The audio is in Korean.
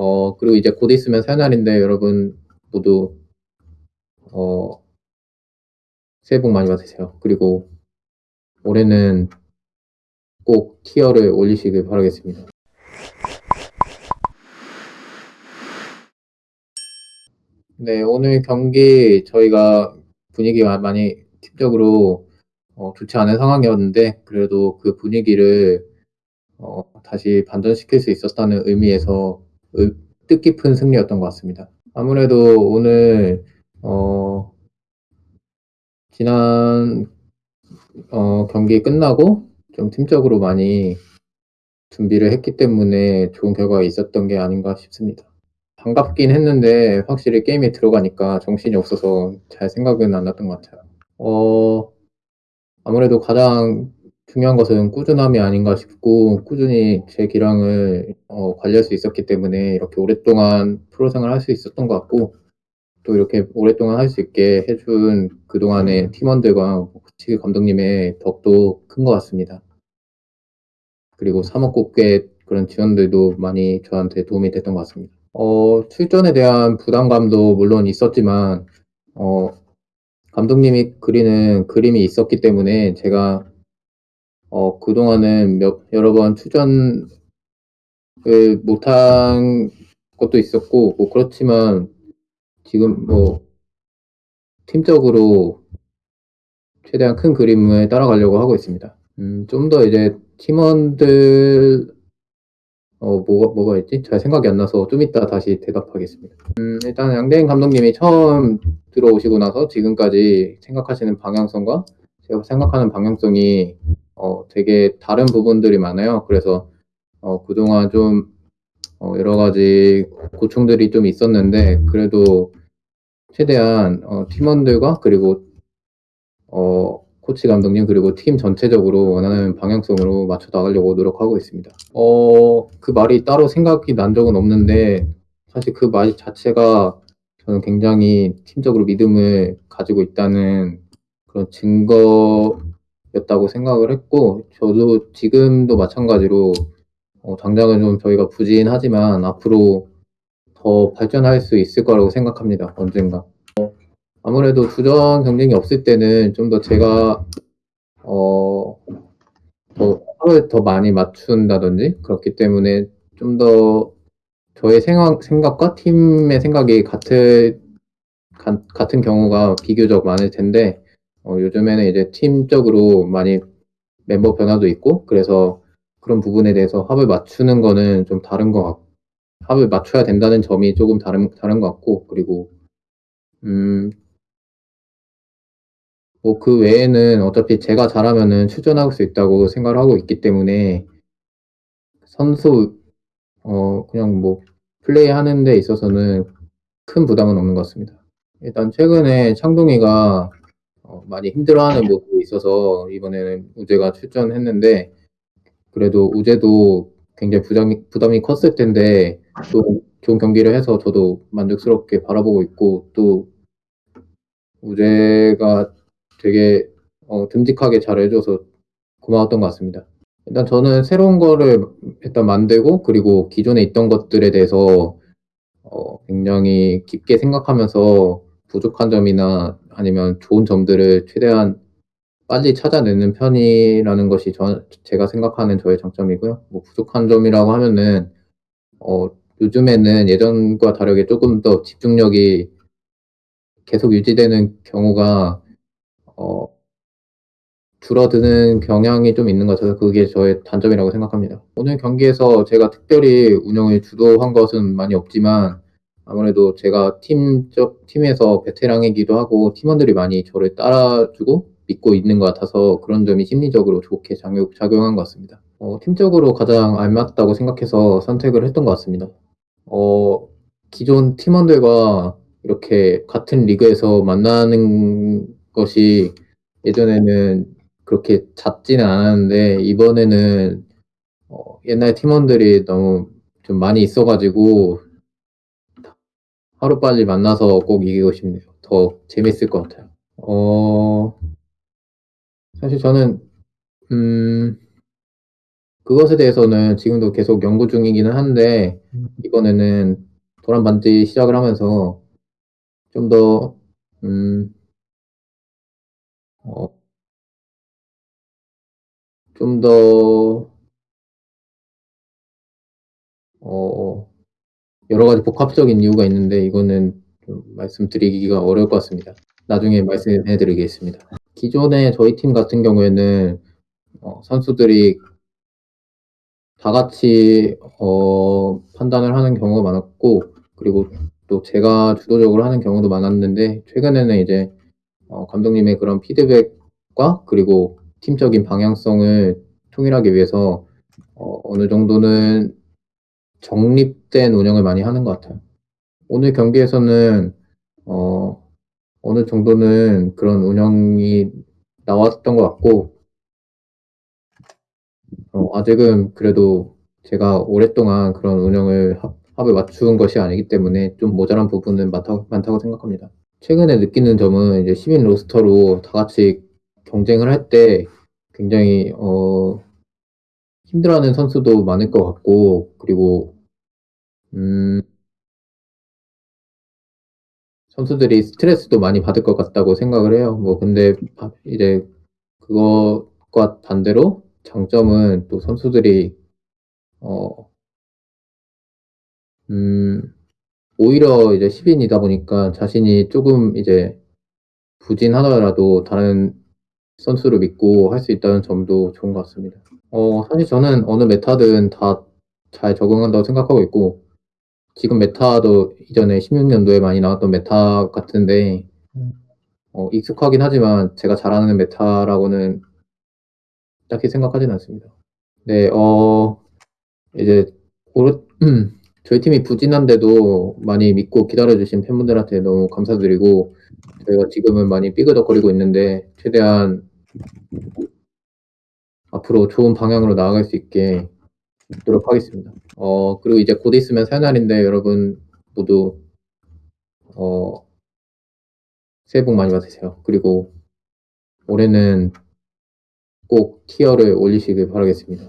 어, 그리고 이제 곧 있으면 새날인데 여러분 모두 어, 새해 복 많이 받으세요. 그리고 올해는 꼭 티어를 올리시길 바라겠습니다. 네, 오늘 경기 저희가 분위기가 많이 팀적으로 어, 좋지 않은 상황이었는데 그래도 그 분위기를 어, 다시 반전시킬 수 있었다는 의미에서 뜻깊은 승리였던 것 같습니다. 아무래도 오늘 어, 지난 어, 경기 끝나고 좀 팀적으로 많이 준비를 했기 때문에 좋은 결과가 있었던 게 아닌가 싶습니다. 반갑긴 했는데 확실히 게임에 들어가니까 정신이 없어서 잘 생각은 안 났던 것 같아요. 어, 아무래도 가장 중요한 것은 꾸준함이 아닌가 싶고 꾸준히 제 기량을 어, 관리할 수 있었기 때문에 이렇게 오랫동안 프로 생활을 할수 있었던 것 같고 또 이렇게 오랫동안 할 수 있게 해준 그동안의 팀원들과 코치 감독님의 덕도 큰 것 같습니다. 그리고 사먹국계 그런 지원들도 많이 저한테 도움이 됐던 것 같습니다. 어, 출전에 대한 부담감도 물론 있었지만 어, 감독님이 그리는 그림이 있었기 때문에 제가 어, 그동안은 몇, 여러 번 출전을 못한 것도 있었고 뭐 그렇지만 지금 뭐 팀적으로 최대한 큰 그림을 따라가려고 하고 있습니다. 음, 좀 더 이제 팀원들 어, 뭐가, 뭐가 있지? 잘 생각이 안 나서 좀 이따 다시 대답하겠습니다. 음, 일단 양대인 감독님이 처음 들어오시고 나서 지금까지 생각하시는 방향성과 제가 생각하는 방향성이 어, 되게 다른 부분들이 많아요. 그래서 어, 그동안 좀 어, 여러 가지 고충들이 좀 있었는데 그래도 최대한 어, 팀원들과 그리고 어, 코치 감독님 그리고 팀 전체적으로 원하는 방향성으로 맞춰 나가려고 노력하고 있습니다. 어, 그 말이 따로 생각이 난 적은 없는데 사실 그 말 자체가 저는 굉장히 팀적으로 믿음을 가지고 있다는 그런 증거 였다고 생각을 했고 저도 지금도 마찬가지로 어, 당장은 좀 저희가 부진하지만 앞으로 더 발전할 수 있을 거라고 생각합니다. 언젠가. 아무래도 주전 경쟁이 없을 때는 좀 더 제가 어, 더 하루에 더 많이 맞춘다든지 그렇기 때문에 좀 더 저의 생각, 생각과 팀의 생각이 같은 가, 같은 경우가 비교적 많을 텐데 어, 요즘에는 이제 팀적으로 많이 멤버 변화도 있고 그래서 그런 부분에 대해서 합을 맞추는 거는 좀 다른 것 같고 합을 맞춰야 된다는 점이 조금 다른 다른 것 같고 그리고 음, 뭐 그 외에는 어차피 제가 잘하면은 출전할 수 있다고 생각을 하고 있기 때문에 선수 어 그냥 뭐 플레이 하는 데 있어서는 큰 부담은 없는 것 같습니다. 일단 최근에 창동이가 어 많이 힘들어하는 모습이 있어서 이번에는 우재가 출전했는데 그래도 우재도 굉장히 부담이 부담이 컸을 텐데 또 좋은 경기를 해서 저도 만족스럽게 바라보고 있고 또 우재가 되게 어, 듬직하게 잘 해줘서 고마웠던 것 같습니다. 일단 저는 새로운 거를 일단 만들고 그리고 기존에 있던 것들에 대해서 어, 굉장히 깊게 생각하면서 부족한 점이나 아니면 좋은 점들을 최대한 빨리 찾아내는 편이라는 것이 저, 제가 생각하는 저의 장점이고요. 뭐 부족한 점이라고 하면은 어, 요즘에는 예전과 다르게 조금 더 집중력이 계속 유지되는 경우가 어, 줄어드는 경향이 좀 있는 것 같아서 그게 저의 단점이라고 생각합니다. 오늘 경기에서 제가 특별히 운영을 주도한 것은 많이 없지만 아무래도 제가 팀적 팀에서 베테랑이기도 하고 팀원들이 많이 저를 따라주고 믿고 있는 것 같아서 그런 점이 심리적으로 좋게 작용, 작용한 것 같습니다. 어, 팀적으로 가장 알맞다고 생각해서 선택을 했던 것 같습니다. 어, 기존 팀원들과 이렇게 같은 리그에서 만나는 것이 예전에는 그렇게 잦지는 않았는데 이번에는 어, 옛날 팀원들이 너무 좀 많이 있어가지고 하루빨리 만나서 꼭 이기고 싶네요. 더 재밌을 것 같아요. 어, 사실 저는, 음, 그것에 대해서는 지금도 계속 연구 중이기는 한데 음. 이번에는 도란 반지 시작을 하면서 좀 더 음 어 좀 더 어 여러 가지 복합적인 이유가 있는데 이거는 좀 말씀드리기가 어려울 것 같습니다. 나중에 말씀해 드리겠습니다. 기존에 저희 팀 같은 경우에는 어 선수들이 다 같이 어 판단을 하는 경우가 많았고 그리고 또 제가 주도적으로 하는 경우도 많았는데 최근에는 이제 어 감독님의 그런 피드백과 그리고 팀적인 방향성을 통일하기 위해서 어 어느 정도는 정립된 운영을 많이 하는 것 같아요. 오늘 경기에서는 어 어느 정도는 그런 운영이 나왔던 것 같고 어 아직은 그래도 제가 오랫동안 그런 운영을 합 합을 맞춘 것이 아니기 때문에 좀 모자란 부분은 많다 많다고 생각합니다. 최근에 느끼는 점은 이제 시민 로스터로 다 같이 경쟁을 할 때 굉장히 어 힘들어하는 선수도 많을 것 같고 그리고 음 선수들이 스트레스도 많이 받을 것 같다고 생각을 해요. 뭐 근데 아 이제 그것과 반대로 장점은 또 선수들이 어 음 오히려 이제 10 인이다 보니까 자신이 쪼금 이제 부진하더라도 다른 선수를 믿고 할 수 있다는 점도 좋은 것 같습니다. 어 사실 저는 어느 메타든 다 잘 적응한다고 생각하고 있고 지금 meta도 이전에 16 년도에 많이 나왔던 meta 같은데 음. 어 익숙하긴 하지만 제가 잘하는 meta라고는 딱히 생각하진 않습니다. 네 어 이제 고르 저희 팀이 부진한데도 많이 믿고 기다려 주신 팬분들한테 너무 감사드리고 저희가 지금은 많이 삐그덕거리고 있는데 최대한 앞으로 좋은 방향으로 나아갈 수 있게 노력하겠습니다. 어 그리고 이제 곧 있으면 새날인데 여러분 모두 어 새해 복 많이 받으세요. 그리고 올해는 꼭 티어를 올리시길 바라겠습니다.